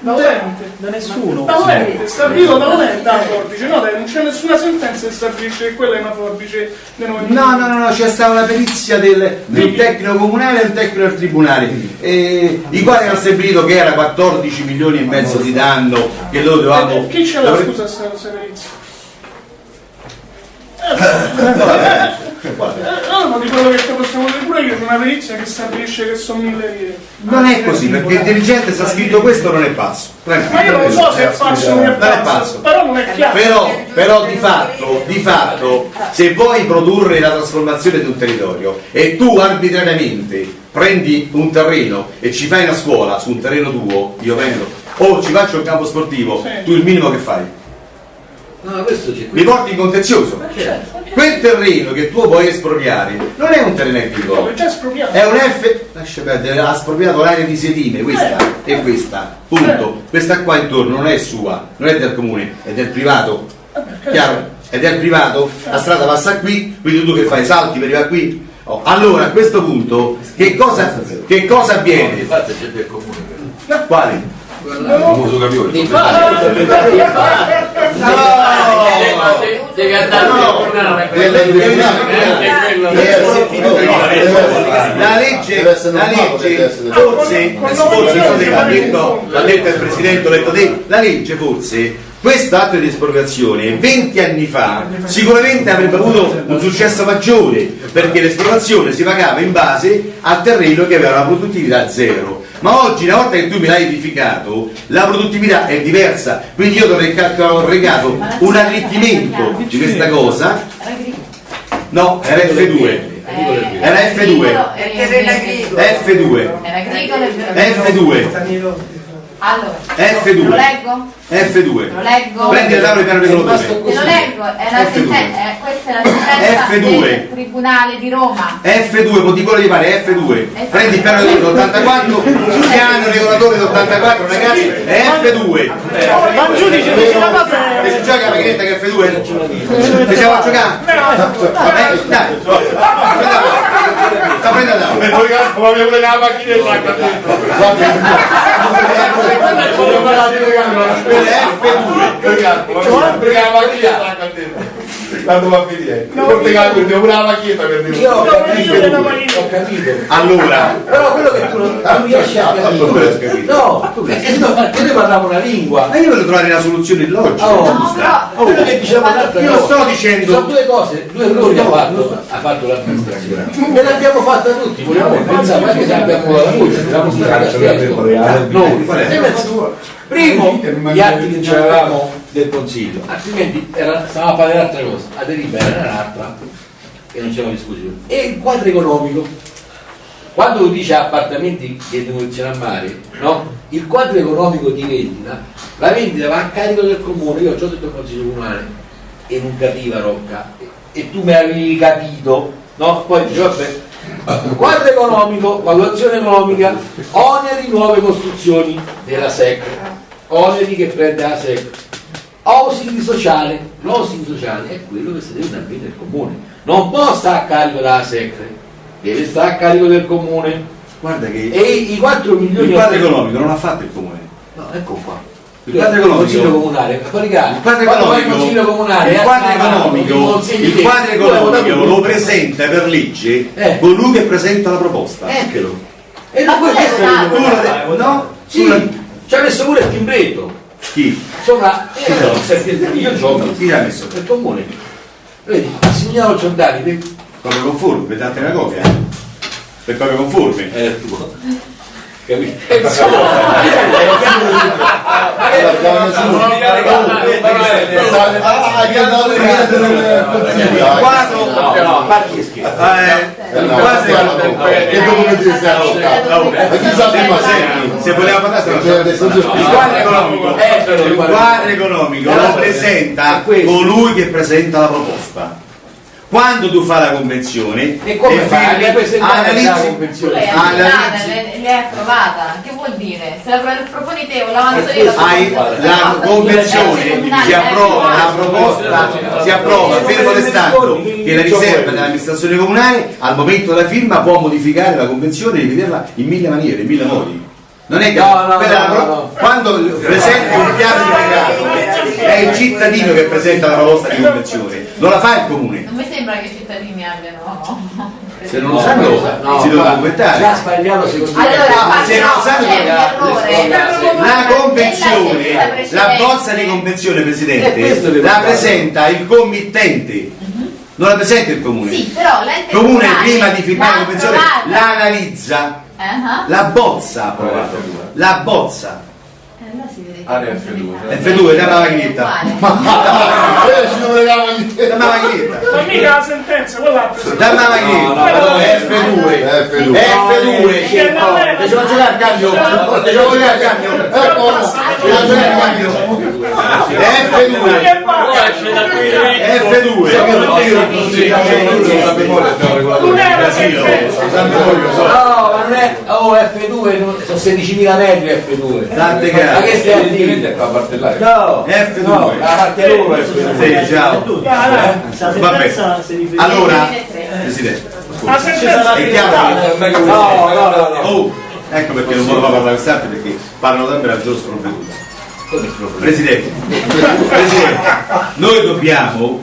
Da utente. Da nessuno. Da utente, stabilito da utente la forbice, no, dai, non c'è nessuna sentenza che stabilisce che quella è una forbice No, no, no, no, c'è stata una perizia del, del tecnico comunale e un tecnico del tribunale, eh, i quali hanno stabilito che era 14 milioni e mezzo di danno che loro dovevamo... Chi ce l'ha scusa sta questa perizia? Eh, di quello che ti possiamo dire pure io, c'è una perizia che stabilisce che sono mille lire. Non è così, perché il dirigente sta scritto questo non è pazzo. Ma io non so se è pazzo o non è pazzo, però non è chiaro. Però, però di fatto, di fatto, se vuoi produrre la trasformazione di un territorio e tu arbitrariamente prendi un terreno e ci fai una scuola su un terreno tuo, io vendo, o ci faccio un campo sportivo, tu il minimo che fai? No, Mi porti in contenzioso. Quel terreno che tu vuoi espropriare non è un terreno agricolo, Come già espropriato. è un F. Lascia perdere, ha espropriato l'area di sedime, questa e questa. Punto. Questa qua intorno non è sua, non è del comune, è del privato. Chiaro? È del privato, la strada passa qui, quindi tu che fai? Salti per arrivare qui? Oh, Allora a questo punto che cosa, che cosa avviene? Infatti c'è del comune. Quali? La legge, la legge forse, forse l'ha detto, il Presidente, l'ha detto te, la legge forse, questo atto di espropriazione 20 anni fa sicuramente avrebbe avuto un successo maggiore perché l'espropriazione si pagava in base al terreno che aveva una produttività zero. Ma oggi, una volta che tu me l'hai edificato, la produttività è diversa, quindi io dovrei ho regato un arricchimento di questa cosa. No, era F2. Era F2. F2. Era agricolo e F2. Allora, F2. lo leggo? F2. Lo leggo? Prendi il tavolo di piano regolatore. Te lo leggo, è la F2. sentenza, eh, questa è la sentenza F2. del Tribunale di Roma. F2, con di quello di pare, F2. Prendi il piano regolatore 84, piano regolatore 84, ragazzi, è F2. Ma il giudice dice la cosa E si gioca la macchinetta che è F2? Ci siamo a giocare? Eh, dai. Sta prendendo la E poi come abbiamo pure la macchinetta a Tanto va a finire. Non ti pure la macchietta per dire. Io ho capito, ho capito. Allora, Però quello che tu non, non riesci a capire. No, tu perché no, noi parliamo una lingua. ma io voglio trovare una soluzione logica. Oh, giusta. Oh, quello che diciamo l'altra Io sto dicendo- sono due cose, due errori ha fatto, ha fatto l'amministrazione. E l'abbiamo fatta tutti, vogliamo pensare anche se abbiamo la luce, siamo stati a. Noi. Primo, gli atti che avevamo del consiglio, altrimenti era, stavamo a parlare di altre cose, la delibera era un'altra e non c'era discussione. E il quadro economico, quando tu dici appartamenti che demolizione a mare, no? il quadro economico di vendita, la vendita va a carico del comune, io ho già detto al consiglio comunale e non capiva Rocca, e, tu mi avevi capito, no? Poi dici, vabbè, quadro economico, valutazione economica, oneri nuove costruzioni della SEC, oneri che prende la SEC, housing sociale, l'housing sociale è quello che si deve dare bene il comune, non può stare a carico della SEC, deve stare a carico del comune. Guarda che E i 4 milioni il quadro economico non l'ha fatto il comune. No, ecco qua. Il quadro economico- consiglio comunale, Il quadro quando vai in economico, consiglio comunale, il eh, quadro economico, il quadro economico lo presenta per legge Eh. colui che presenta la proposta. Eccolo. E Ma questo è de- no? Sì, ci ha messo pure il timbretto. Chi? Sopra, eh, io gioco. Chi l'ha messo? Il comune. Vedi, il signor Giordani, Copia conforme, per darti una copia. eh. Per copia conforme. è il tuo. Capito? Se voleva parlare il quadro economico lo presenta colui che presenta la proposta. Quando tu fai la convenzione E come fai? la analizzi, Tu convenzione? l'hai approvata, l'hai l'hai approvata. Che vuol dire? Se la pro- proponi te o l'avanzo io la la convenzione si eh, approva la proposta si approva fermo restando che la riserva dell'amministrazione comunale al momento della firma può modificare la convenzione e rivederla in mille maniere in mille modi non è che No, no, quella no, la no, no. quando presenti un piano di regato è il cittadino che presenta la proposta di convenzione, non la fa il comune. Non mi sembra che i cittadini abbiano. Se non lo sanno si devono documentare. ha sbagliato secondo me. Allora, se non lo sanno la convenzione, la bozza di convenzione Eh, Presidente, devo la presenta il committente, non la presenta il comune. Sì, però l'ente Il comune prima di firmare la convenzione approvata. la analizza, la bozza approvato, la bozza. eh, allora si vede che Area è F2. F2, dammi la macchinetta. uguale. Eh, ci non regala niente. Dammi la macchinetta. Ma mica la sentenza, quella. Dammi la macchinetta. F2. F2. F2. Che non è- Ti devo giocare al cambio. Devo giocare al cambio. Devo giocare al cambio. F2. Che va? F2. Non ma è. Oh, F2, non- sono 16.000 metri F2. Tante Ma che stai a dire? Ovviamente è qua a parte là. No, F2. no, a parte loro F2. Sì, ciao. Vabbè. Allora, Presidente, La sentenza è chiaro. No, no, no, no. Oh, ecco perché non volevo parlare quest'altro perché parlano sempre al giorno sprovveduto. Presidente, Presidente, noi dobbiamo,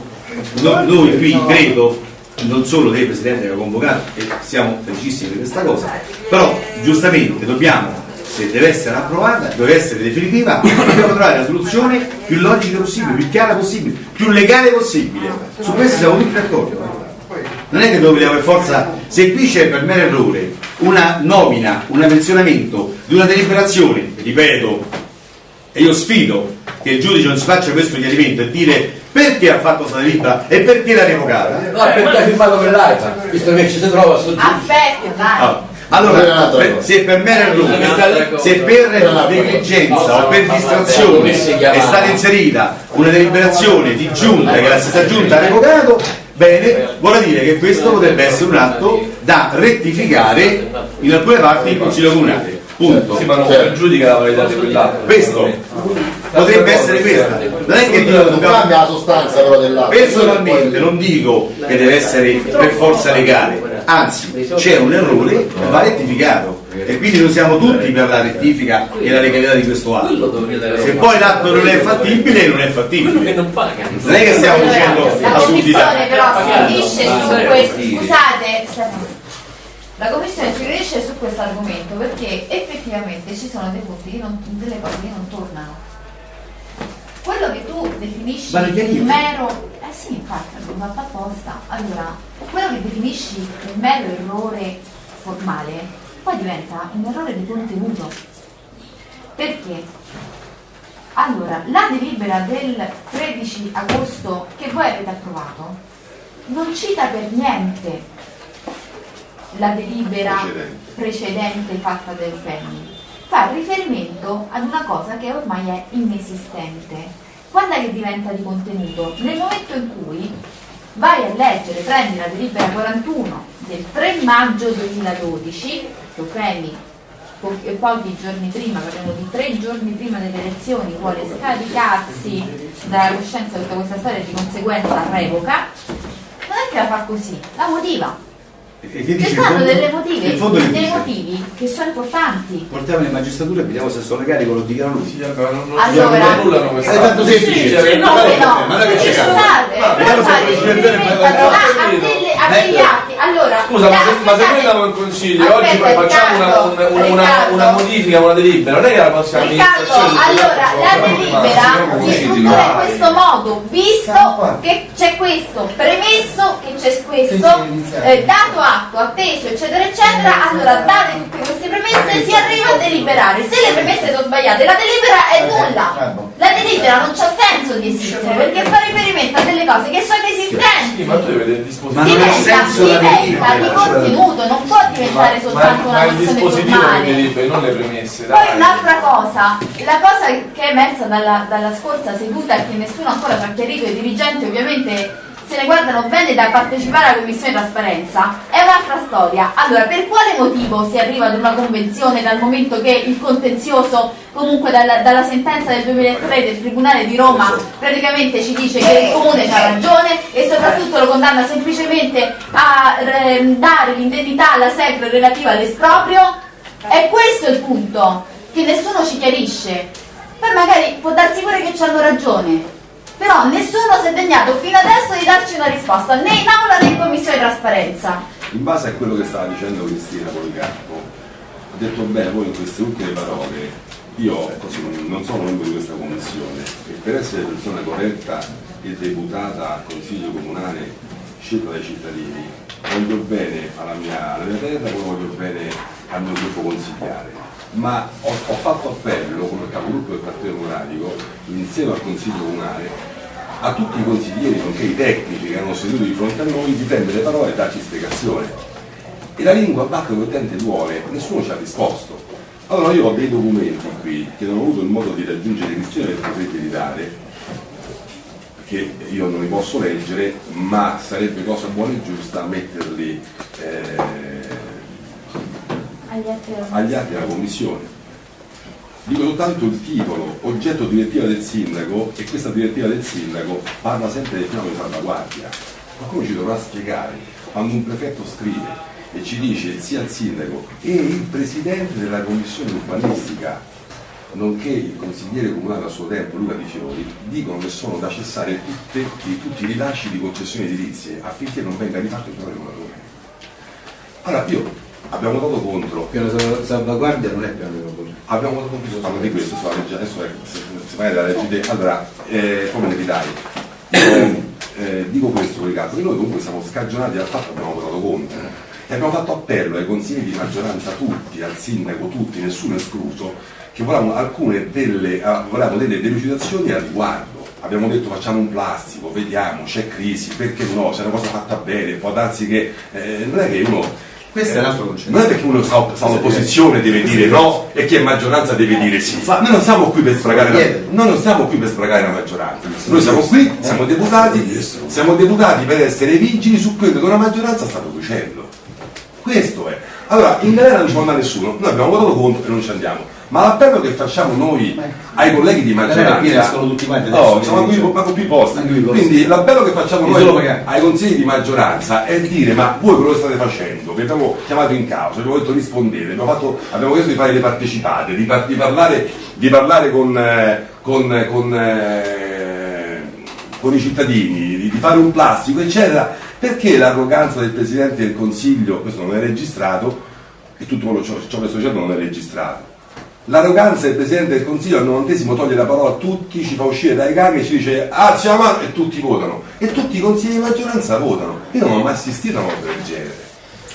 no- noi qui credo, non solo dei Presidenti che ha convocato, e siamo felicissimi di questa cosa, però giustamente dobbiamo, se deve essere approvata, deve essere definitiva, dobbiamo trovare la soluzione più logica possibile, più chiara possibile, più legale possibile. Su questo siamo tutti d'accordo. Non è che vogliamo per forza, se qui c'è per mero errore una nomina, un pensionamento di una deliberazione, ripeto, e io sfido che il giudice non si faccia questo chiarimento e dire perché ha fatto questa delibera e perché l'ha revocata. No, perché ha firmato per l'AIFA, visto che ci si trova sul Aspetta, dai. Allora, per- se per mero errore, se per negligenza o per distrazione è stata inserita una deliberazione di giunta che la stessa giunta ha revocato, bene, vuol dire che questo potrebbe essere un atto da rettificare in alcune parti del Consiglio Comunale. Punto. Sì, ma non pregiudica la validità di quell'atto. Questo potrebbe essere questa. Non è che dico non cambia la sostanza però dell'atto. Personalmente non dico che deve essere per forza legale, anzi c'è un errore va rettificato e quindi noi siamo tutti per la rettifica e la legalità di questo atto. Se poi l'atto non è fattibile, non è fattibile. non è che stiamo dicendo La assurdità. commissione però si riunisce su questo. Scusate. La commissione si riunisce su questo argomento perché effettivamente ci sono dei punti non- delle cose che non tornano. Quello che tu definisci il mero. Eh sì, infatti, l'ho fatto apposta. Allora, quello che definisci il mero errore formale, poi diventa un errore di contenuto. Perché? Allora, la delibera del 13 agosto che voi avete approvato non cita per niente la delibera precedente fatta dai FEMI, fa riferimento ad una cosa che ormai è inesistente. Quando è che diventa di contenuto? Nel momento in cui vai a leggere, prendi la delibera 41 del 3 maggio 2012, che FEMI e pochi giorni prima, parliamo di tre giorni prima delle elezioni, vuole scaricarsi dalla coscienza tutta questa storia e di conseguenza revoca, non è che la fa così, la motiva. E che stanno fondo- delle che dei dice? motivi che sono importanti. Portiamoli in magistratura e vediamo se sono legali quello che dichiara lui. Sì, allora, non, non, Allora- non annullano questa È tanto semplice. No, Come no? Ma non è che Ci c'è scusate, vediamo se a delle- a degli atti. Allora, Scusa, ma se, ma se noi andiamo in consiglio, Aspetta, oggi poi facciamo una, Riccardo, una, una, modifica, una delibera, non è che la prossima Riccardo, amministrazione allora la delibera si struttura in questo modo, visto che c'è questo, premesso che c'è questo, eh, dato atto, atteso, eccetera, eccetera, allora date tutte queste premesse si arriva a deliberare. Se le premesse sono sbagliate, la delibera è nulla. La delibera non c'ha senso di esistere perché fa riferimento a delle cose che sono Sì, esistenti. ma tu devi vedere il dispositivo. Ma non ha Diventa, senso la diventa di delibera. contenuto, non può diventare Ma, soltanto ma una questione dispositivo formale. che deliberi, non le premesse. Poi dai. un'altra cosa, la cosa che è emersa dalla, dalla scorsa seduta e che nessuno ancora ci ha chiarito, i dirigenti ovviamente se ne guardano bene da partecipare alla commissione trasparenza, è un'altra storia. Allora, per quale motivo si arriva ad una convenzione dal momento che il contenzioso, comunque dalla, dalla sentenza del 2003 del Tribunale di Roma, praticamente ci dice che il comune ha ragione e soprattutto lo condanna semplicemente a eh, dare l'indennità alla SEC relativa all'esproprio? È questo il punto che nessuno ci chiarisce. Poi magari può darsi pure che ci hanno ragione, però nessuno si è degnato fino adesso di darci una risposta, né in aula né in commissione trasparenza. In base a quello che stava dicendo Cristina Policarpo, ha detto bene voi in queste ultime parole, io non sono membro di questa commissione e per essere persona corretta e deputata al Consiglio Comunale scelta dai cittadini, voglio bene alla mia, alla mia terra come voglio bene al mio gruppo consigliare. Ma ho, ho fatto appello come capogruppo del Partito Democratico insieme al Consiglio Comunale a tutti i consiglieri, nonché i tecnici che erano seduti di fronte a noi, di prendere le parole e darci spiegazione. E la lingua batte il utente duole, nessuno ci ha risposto. Allora io ho dei documenti qui che non ho avuto il modo di raggiungere Cristina per poterli dare, che io non li posso leggere, ma sarebbe cosa buona e giusta metterli eh, Agli altri agli atti della Commissione. Dico soltanto il titolo, oggetto direttiva del sindaco, e questa direttiva del sindaco parla sempre del piano di salvaguardia. Ma come ci dovrà spiegare quando un prefetto scrive e ci dice sia il sindaco e il presidente della commissione urbanistica, nonché il consigliere comunale a suo tempo Luca Di Fiori, dicono che sono da cessare tutte- tutti i rilasci di concessioni edilizie affinché non venga rifatto il piano regolatore. Allora io abbiamo dato contro Piano salv- salvaguardia non è piano di lavoro. Abbiamo dato conto parlo di questo, sulla legge, adesso è, se, se vai dalla legge allora, eh, come ne ridai? Io, eh, dico questo Riccardo, che noi comunque siamo scagionati dal fatto che abbiamo votato contro e abbiamo fatto appello ai consigli di maggioranza tutti, al sindaco tutti, nessuno escluso, che volevamo alcune delle, volevamo delle delucidazioni al riguardo. Abbiamo detto facciamo un plastico, vediamo, c'è crisi, perché no, se è una cosa fatta bene, può darsi che eh, non è che uno Questo è un altro concetto. non è perché uno sta, sta all'opposizione deve dire no e chi è maggioranza deve dire sì. Noi non siamo qui per sfragare la, noi non siamo qui per sfragare la maggioranza. Noi siamo qui, siamo deputati, siamo deputati per essere vigili su quello che una maggioranza sta producendo. Questo è. Allora, in galera non ci andare nessuno, noi abbiamo votato contro e non ci andiamo. Ma l'appello che facciamo noi ai colleghi di maggioranza. escono tutti quanti adesso, No, siamo quindi qui ma con più posti. Quindi l'appello che facciamo noi ai consigli di maggioranza è dire ma voi quello che state facendo, vi abbiamo chiamato in causa, vi abbiamo detto rispondete, abbiamo, fatto- abbiamo chiesto di fare le partecipate, di, par- di parlare, di parlare con, eh, con, con, eh, con i cittadini, di, di fare un plastico, eccetera, perché l'arroganza del Presidente del Consiglio, questo non è registrato, e tutto quello ciò, ciò che sto dicendo non è registrato. L'arroganza del Presidente del Consiglio al novantesimo toglie la parola a tutti, ci fa uscire dai ganghi e ci dice alzi la mano e tutti votano. E tutti i consigli di maggioranza votano. Io non ho mai assistito a una cosa del genere.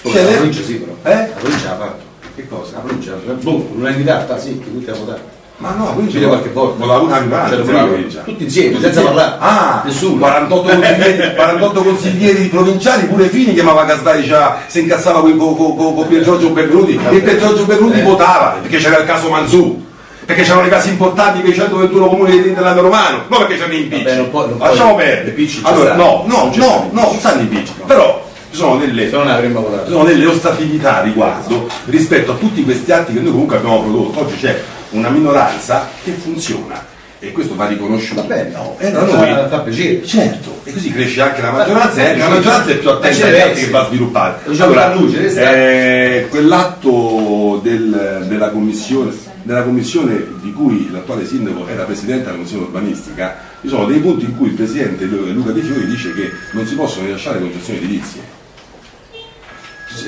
Poi Cioè, la provincia sì però. Eh? La provincia l'ha fatto. Che cosa? La provincia, boh, l'unanimità, sta sì, che tutti hanno votato. Ma no, quindi Ci qualche volta. Votava una C'era provincia. tutti insieme, senza parlare. Ah, Nessuno. 48 consiglieri, 48 consiglieri provinciali, pure Fini chiamava Casdai, diceva, si incazzava con, con, con, con Pier Giorgio Berluti e Pier Giorgio Berluti votava, perché c'era il caso Manzù. Perché c'erano i casi importanti i 121 comuni dell'Interland romano, non perché c'erano i impicci. Non non Lasciamo le perdere. Allora, no, no, Non no, no, ci stanno i picci. Però ci sono delle, non delle ostatività a riguardo rispetto a tutti questi atti che noi comunque abbiamo prodotto. Oggi c'è una minoranza che funziona e questo va riconosciuto. Vabbè, no, e fa- noi, fa piacere. Certo, e così cresce anche la maggioranza Fa- e anche la fa maggioranza è più attenta piacere, agli atti sì. che va a sviluppare. Diciamo resta- eh, quell'atto del- della, commissione, della commissione di cui l'attuale sindaco era presidente della commissione urbanistica, ci sono dei punti in cui il presidente Lu- Luca Di Fiori dice che non si possono rilasciare concessioni edilizie.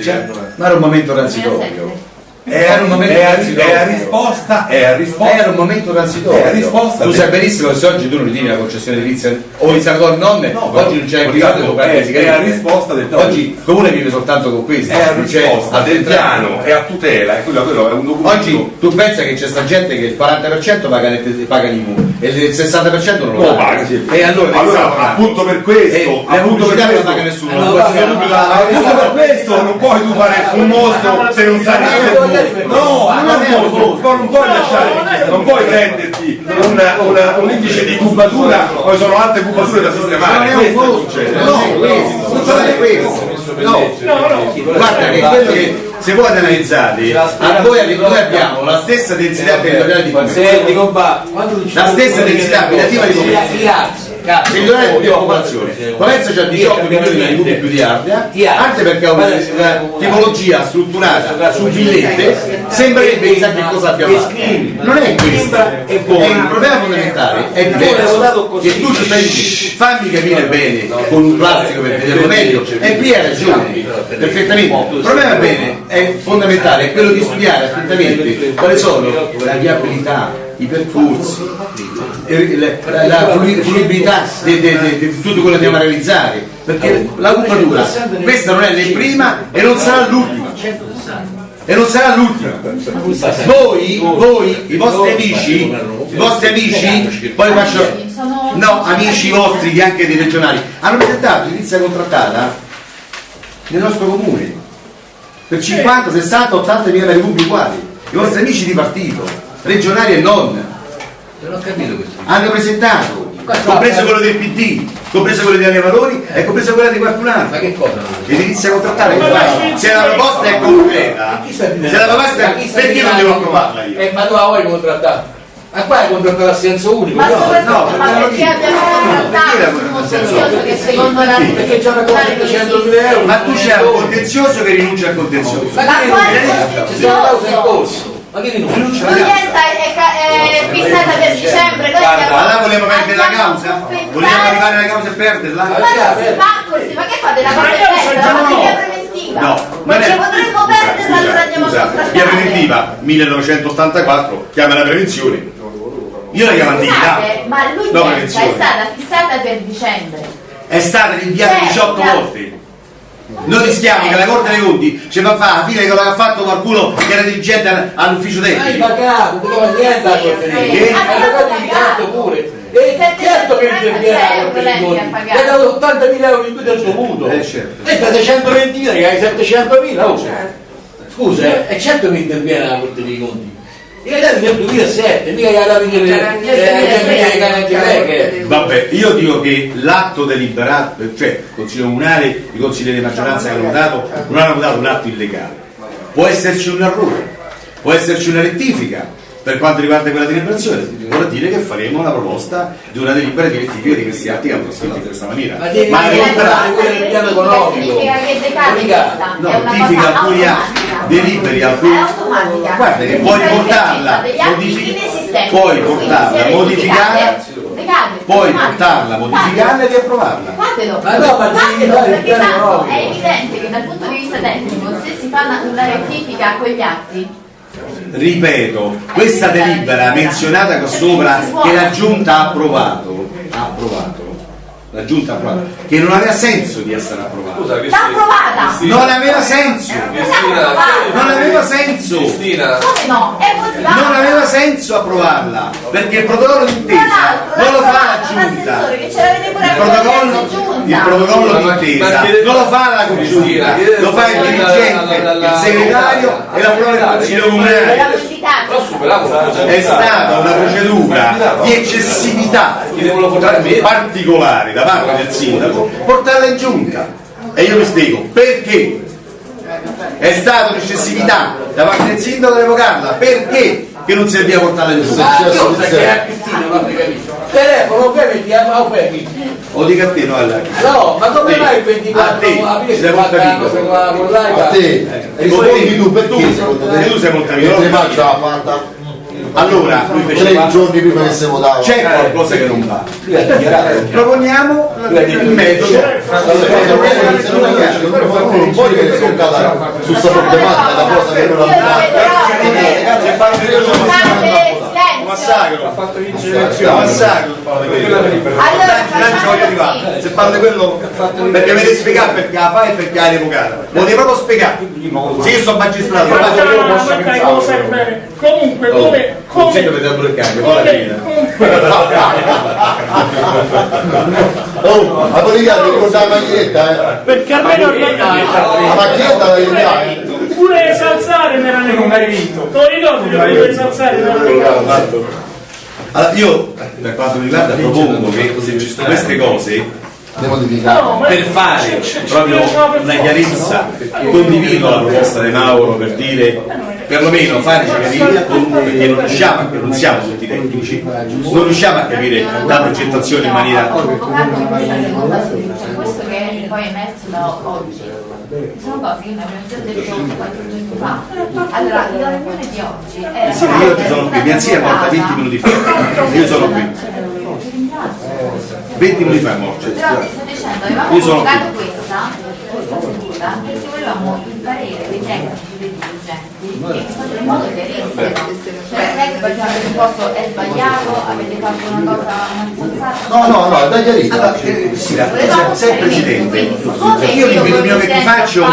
Cioè, ma era un momento transitorio. È, Era un momento è a- transitorio. è a risposta, è a risposta. Era un momento transitorio. È a risposta tu sai benissimo che se oggi tu non ritiri la concessione edilizia o i senatori non, No, oggi non c'è Riccardo, privato è- è a risposta del. Oggi il comune vive soltanto con questo. È a non c'è risposta del piano, è a tutela, e quello, quello è un documento. Oggi tu pensa che c'è sta gente che il 40% paga, le- paga l'IMU e il 60% non lo No, paga. paga, sì. E allora, di che stiamo parlando? appunto per questo, E la appunto per pubblicità non questo, paga nessuno. Eh, no, no, no, paga appunto per questo non puoi tu fare un mostro se non sai niente. No, non è un mostro, non puoi lasciare, non puoi prenderti un indice di cubatura, poi sono altre cubature da sistemare. Non è un Questo mostro, succede. non è questo, non è questo. No, No, no. guarda che quello che se voi analizzate, a voi noi abbiamo la stessa densità territoriale di Fiume, la stessa densità abitativa di Fiume. Meridionale di io- occupazione. io- Potenza c'ha io 18 capiamo milioni di tributi più di Ardea, anche perché ha una, tipologia strutturata su villette, sembrerebbe chissà che cosa abbia fatto. Non è questo, è il problema fondamentale, è diverso. Che tu ci stai dicendo, fammi capire bene con un classico per vederlo meglio, e qui hai ragione, perfettamente. Il problema bene è fondamentale, è quello di studiare attentamente quali sono la viabilità, i percorsi, la, la fruibilità di, tutto quello che a realizzare, perché la cubatura questa non è né prima e non sarà l'ultima. E non sarà l'ultima. Voi, voi, i vostri amici, i vostri amici, poi faccio. No, amici vostri, anche dei regionali, hanno presentato edilizia contrattata nel nostro comune per 50, 60, 80 mila cubi uguali. I vostri amici di partito, regionali e non, Non ho capito questo. hanno presentato, compreso quello del PD, compreso quello degli Valori e compreso quello di qualcun Ma altro. che cosa? Che fai? Se la proposta è concreta, se la proposta è perché non devo approvarla io? Eh, ma tu la vuoi contrattare? Ma qua hai contrattato a senso unico? Ma no? soprattutto, no, ma perché lo perché dico. abbiamo contrattato un contenzioso che secondo la Perché c'è una cosa di esiste. 100.000 euro. Ma tu c'è un contenzioso che rinuncia al contenzioso. Ma Ma che quale rinuncia? Ci sono cause in corso. Ma che rinuncia? L'udienza è, ca- è fissata per dicembre, noi Guarda, abbiamo- là volevo perdere la causa? Volevo arrivare alla causa e perderla? Ma non si fa così, ma che fate la cosa Ma è io bella, so la già materia no. preventiva? No, ma non è- ce potremmo perderla, allora andiamo a scusa, contrattare. via preventiva 1984, chiama la prevenzione. Io la chiamo antichità. Ma No, l'udienza è prevenzione. stata fissata per dicembre. È stata rinviata Certo, 18 certo. volte. Noi rischiamo che la Corte dei Conti ci fa fare la fine che lo ha fatto qualcuno che era dirigente all'ufficio Hai tecnico. pagato, non dava niente alla Corte dei Conti. Hai pagato il canto pure. E certo che interviene la Corte dei Conti. Hai dato 80.000 euro in più del dovuto. Eh, certo. E da 620.000 che hai 700.000. oh. Scusa, eh, è certo che interviene la Corte dei Conti. Io dato nel 2007, mica gli nel C'era che Vabbè, io dico che l'atto deliberato, cioè il Consiglio Comunale, i consiglieri di maggioranza che hanno votato, non hanno votato un atto illegale. Può esserci un errore, può esserci una rettifica per quanto riguarda quella deliberazione, vuol dire che faremo una proposta di una delibera di rettifica di questi atti che hanno scritto in questa maniera. Ma Ma la delibera quello del piano economico. No, cosa alcuni atti, deliberi alcuni. È automatica. Guarda che puoi portarla, puoi portarla, modificare, automatica. portarla, modificarla e riapprovarla. Fatelo, Ma no, ma fatelo, perché piano tanto è evidente che dal punto di vista tecnico se si fa una, una rettifica a quegli atti ripeto, questa delibera menzionata qua sopra che la giunta ha approvato, ha approvato, la giunta ha approvato, che non aveva senso di essere approvata. Scusa, l'ha approvata! Non aveva senso, Cristina, non aveva senso, Cristina, come no? è non aveva senso approvarla, perché il protocollo d'intesa non lo fa la giunta. che Il protocollo, il protocollo d'intesa non lo fa la congiunta, lo fa il dirigente, il segretario e la prova del consiglio comunale. È stata una procedura di eccessività particolare da parte del sindaco portarla in giunta. E io mi spiego perché. È stata un'eccessività da parte del sindaco di revocarla, perché che non serviva portarla in giunta? Ah, sai che a Cristina non ti capisco. Telefono, che ti ama O dica a te, no alla No, ma come mai il A 24 te, aprile ci si sei fa molto tanto amico. con la con l'AIPA? A te, rispondi tu perché secondo te? E tu sei molto amico. Mentre faccia la fatta Allora, lui fece tre giorni prima che si votava. c'è qualcosa che non va. Proponiamo il metodo. Non dire che sono su questa problematica, la cosa che non la massacro. Ha fatto vincere Un l'elezione. massacro. allora Se parlo di quello perché avete spiegato perché la fai e perché l'hai revocata. Lo devi proprio spiegare. Se io sono magistrato, lo faccio io lo posso pensare. Comunque, come, Non come, si deve dare il cambio, Oh, la politica ti ricorda la maglietta, eh? perché almeno La maglietta la eh? Pure salzare mi era non hai vinto. Te lo ricordi che pure salzare mi era Allora, io per quanto mi riguarda propongo che queste cose. No, per fare proprio una chiarezza condivido la proposta di Mauro per dire perlomeno farci capire, perché non riusciamo, a- non siamo tutti tecnici, non riusciamo a capire la progettazione in maniera... questo che è poi emerso da oggi, sono cose che noi abbiamo già detto qualche giorno fa. Allora, la riunione di oggi era Sì, io oggi sono qui, mia zia è morta 20 minuti fa, io sono qui, 20 minuti fa è morta. Però ti sto dicendo, avevamo Io sono convocato questa, questa seduta perché volevamo il parere dei tecnici dei dirigenti in modo chiarissimo. Poi avete posto è sbagliato, avete fatto una cosa. No, no, no, dai chiarito. Allora, eh, sì, la- sei il Presidente, io l'invito come mio che ti faccio...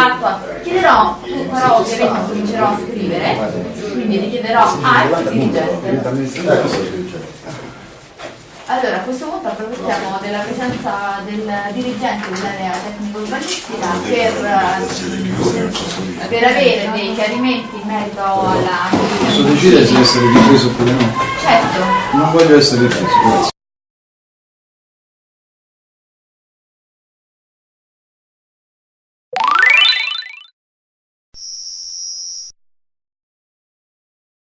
chiederò, però ovviamente comincerò a scrivere, quindi richiederò al dirigente. Allora, a questo punto approfittiamo della presenza del dirigente dell'area tecnico-urbanistica per, eh, per avere dei chiarimenti in merito alla... Posso decidere se essere ripreso oppure no? Certo. Non voglio essere ripreso, grazie.